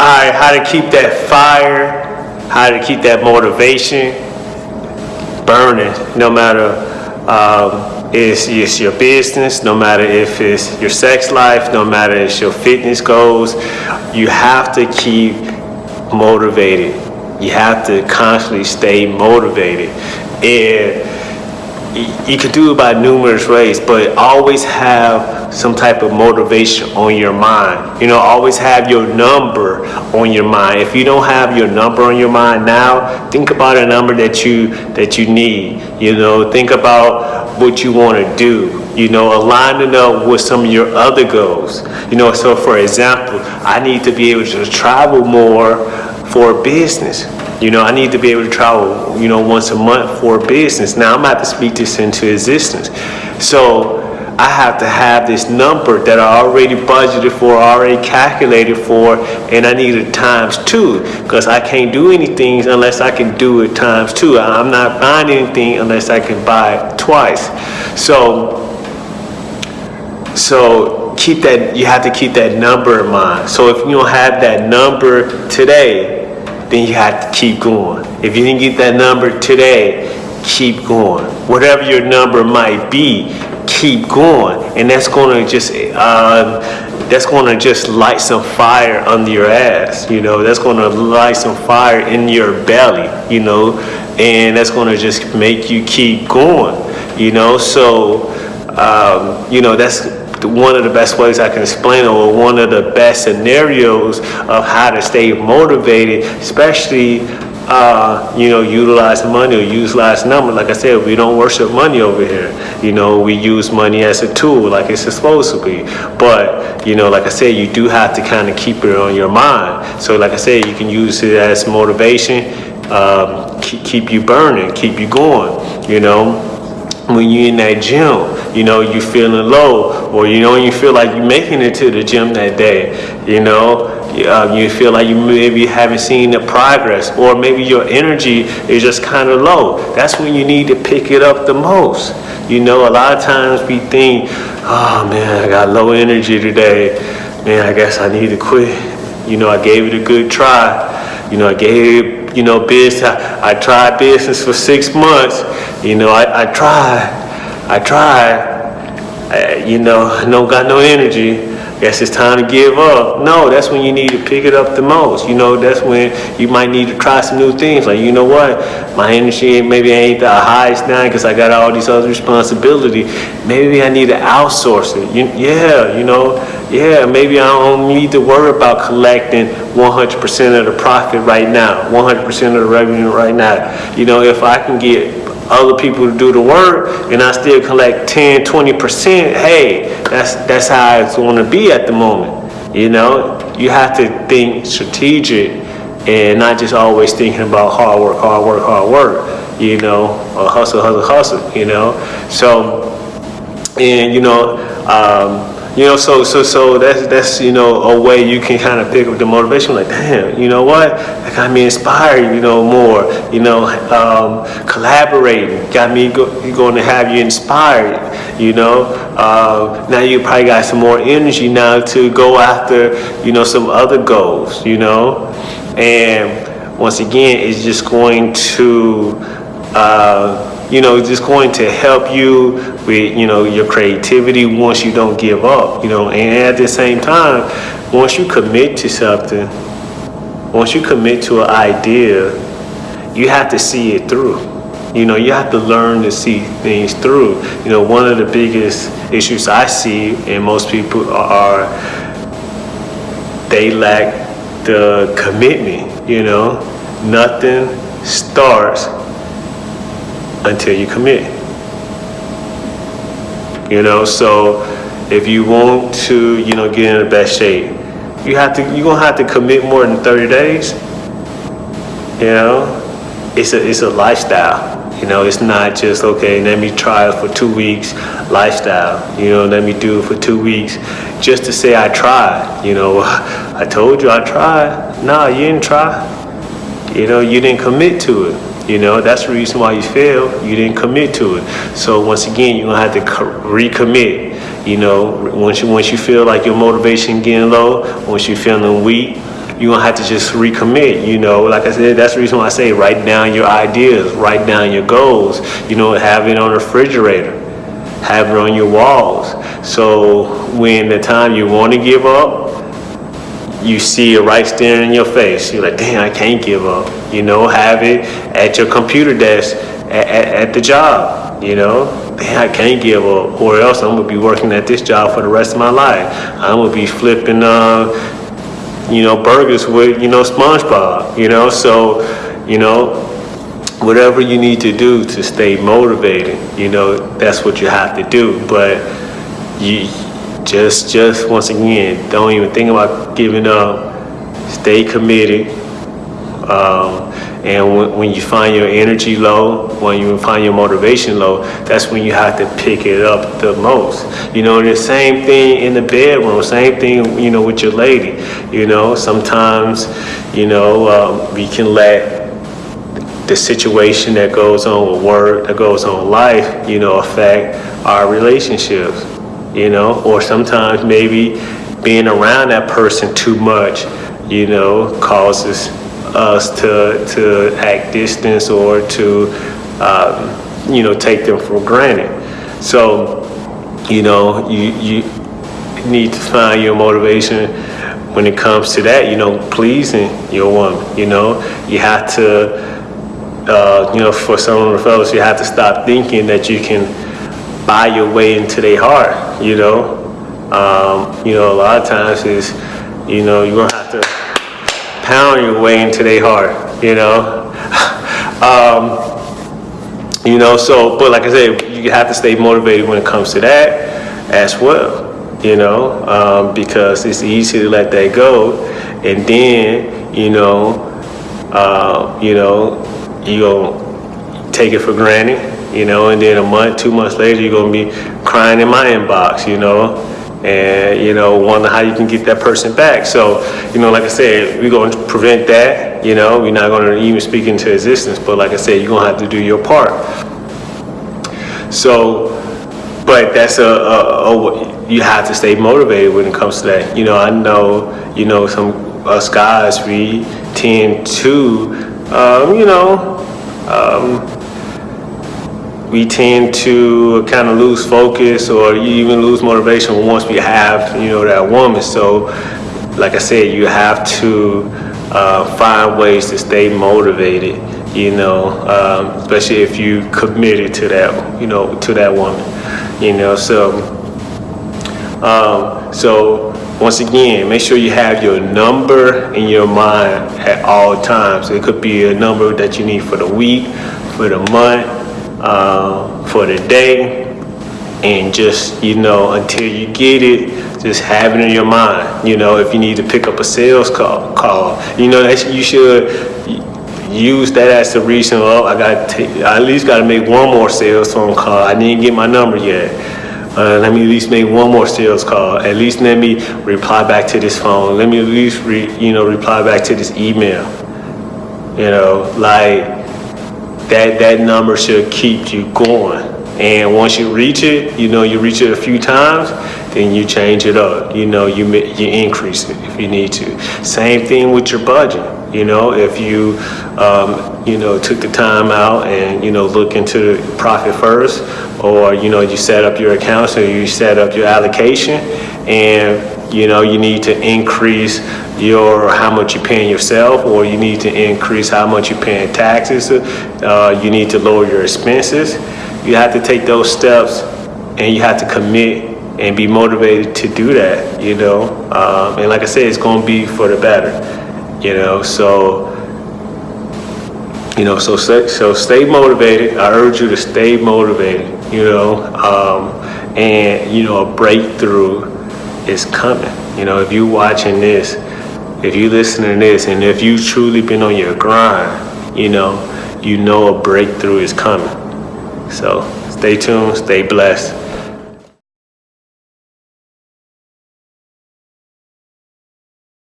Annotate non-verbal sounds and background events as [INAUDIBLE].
how to keep that fire, how to keep that motivation burning, no matter um, it's, it's your business, no matter if it's your sex life, no matter if it's your fitness goals, you have to keep motivated. You have to constantly stay motivated. And you can do it by numerous ways, but always have some type of motivation on your mind. You know, always have your number on your mind. If you don't have your number on your mind now, think about a number that you that you need. You know, think about what you want to do. You know, align it up with some of your other goals. You know, so for example, I need to be able to travel more for business. You know, I need to be able to travel, you know, once a month for business. Now I'm about to speak this into existence. So I have to have this number that I already budgeted for, already calculated for, and I need it times two because I can't do anything unless I can do it times two. I'm not buying anything unless I can buy it twice. So, so keep that, you have to keep that number in mind. So if you don't have that number today, then you have to keep going. If you didn't get that number today, keep going. Whatever your number might be, keep going. And that's gonna just, uh, that's gonna just light some fire under your ass, you know, that's gonna light some fire in your belly, you know, and that's gonna just make you keep going, you know, so, um, you know, that's one of the best ways I can explain it or one of the best scenarios of how to stay motivated, especially uh, you know, utilize money or utilize number. Like I said, we don't worship money over here. You know, we use money as a tool like it's supposed to be. But, you know, like I said, you do have to kind of keep it on your mind. So like I said, you can use it as motivation, um, keep you burning, keep you going, you know when you're in that gym, you know, you're feeling low, or you know, you feel like you're making it to the gym that day, you know, uh, you feel like you maybe haven't seen the progress, or maybe your energy is just kind of low. That's when you need to pick it up the most. You know, a lot of times we think, oh man, I got low energy today. Man, I guess I need to quit. You know, I gave it a good try. You know, I gave you know, business. I, I tried business for six months. You know, I, I tried. I tried. I, you know, I don't got no energy. Guess it's time to give up. No, that's when you need to pick it up the most. You know, that's when you might need to try some new things. Like, you know what? My energy maybe ain't the highest now because I got all these other responsibility. Maybe I need to outsource it. You, yeah, you know, yeah, maybe I don't need to worry about collecting 100% of the profit right now, 100% of the revenue right now. You know, if I can get other people to do the work and I still collect 10, 20%, hey, that's, that's how it's gonna be at the moment. You know, you have to think strategic and not just always thinking about hard work, hard work, hard work, you know, or hustle, hustle, hustle, you know. So, and you know, um, you know, so so so that's that's you know a way you can kind of pick up the motivation. Like, damn, you know what? That got me inspired. You know, more. You know, um, collaborating got me go, going to have you inspired. You know, uh, now you probably got some more energy now to go after you know some other goals. You know, and once again, it's just going to. Uh, you know, just going to help you with, you know, your creativity once you don't give up, you know, and at the same time, once you commit to something, once you commit to an idea, you have to see it through. You know, you have to learn to see things through. You know, one of the biggest issues I see in most people are they lack the commitment, you know. Nothing starts until you commit. You know, so if you want to, you know, get in the best shape, you have to, you're gonna have to commit more than 30 days. You know, it's a, it's a lifestyle. You know, it's not just, okay, let me try it for two weeks, lifestyle. You know, let me do it for two weeks just to say I tried. You know, [LAUGHS] I told you I tried. Nah, you didn't try. You know, you didn't commit to it. You know, that's the reason why you fail. You didn't commit to it. So once again, you're gonna have to recommit. You know, once you once you feel like your motivation getting low, once you're feeling weak, you're gonna have to just recommit, you know, like I said, that's the reason why I say write down your ideas, write down your goals, you know, have it on refrigerator, have it on your walls. So when the time you wanna give up, you see it right staring in your face. You're like, damn, I can't give up. You know, have it at your computer desk at, at, at the job. You know, damn, I can't give up, or else I'm gonna be working at this job for the rest of my life. I'm gonna be flipping, uh, you know, burgers with, you know, SpongeBob. You know, so, you know, whatever you need to do to stay motivated, you know, that's what you have to do. But you just, just once again, don't even think about giving up. Stay committed. Um, and when, when you find your energy low, when you find your motivation low, that's when you have to pick it up the most. You know, the same thing in the bedroom, same thing, you know, with your lady. You know, sometimes, you know, um, we can let the situation that goes on with work, that goes on life, you know, affect our relationships, you know, or sometimes maybe being around that person too much, you know, causes us to, to act distance or to, um, you know, take them for granted. So, you know, you, you need to find your motivation when it comes to that, you know, pleasing your woman, you know, you have to, uh, you know, for some of the fellas, you have to stop thinking that you can buy your way into their heart, you know. Um, you know, a lot of times is, you know, you're gonna have to pound your way into their heart, you know. [LAUGHS] um, you know, so, but like I said, you have to stay motivated when it comes to that as well, you know, um, because it's easy to let that go. And then, you know, uh, you know, you gonna take it for granted, you know, and then a month, two months later, you're gonna be crying in my inbox, you know, and, you know, wonder how you can get that person back. So, you know, like I said, we're gonna prevent that, you know, we're not gonna even speak into existence, but like I said, you're gonna have to do your part. So, but that's a, a, a, you have to stay motivated when it comes to that. You know, I know, you know, some us guys, we tend to, um, you know, um, we tend to kind of lose focus or you even lose motivation once we have, you know, that woman. So, like I said, you have to uh, find ways to stay motivated, you know, um, especially if you committed to that, you know, to that woman, you know. So, um, so once again, make sure you have your number in your mind at all times. It could be a number that you need for the week, for the month, uh, for the day, and just, you know, until you get it, just have it in your mind. You know, if you need to pick up a sales call, call you know, that you should use that as the reason, oh, I got to I at least got to make one more sales phone call. I didn't get my number yet. Uh, let me at least make one more sales call. At least let me reply back to this phone. Let me at least, re, you know, reply back to this email. You know, like that, that number should keep you going. And once you reach it, you know, you reach it a few times, then you change it up. You know, you, you increase it if you need to. Same thing with your budget. You know, if you, um, you know, took the time out and, you know, look into the profit first, or, you know, you set up your accounts or you set up your allocation and, you know, you need to increase your, how much you're paying yourself, or you need to increase how much you're paying taxes, uh, you need to lower your expenses. You have to take those steps and you have to commit and be motivated to do that, you know. Um, and like I said, it's going to be for the better, you know. So, you know, so stay, so stay motivated. I urge you to stay motivated, you know. Um, and you know, a breakthrough is coming. You know, if you're watching this, if you listen to this, and if you've truly been on your grind, you know, you know a breakthrough is coming. So stay tuned, stay blessed.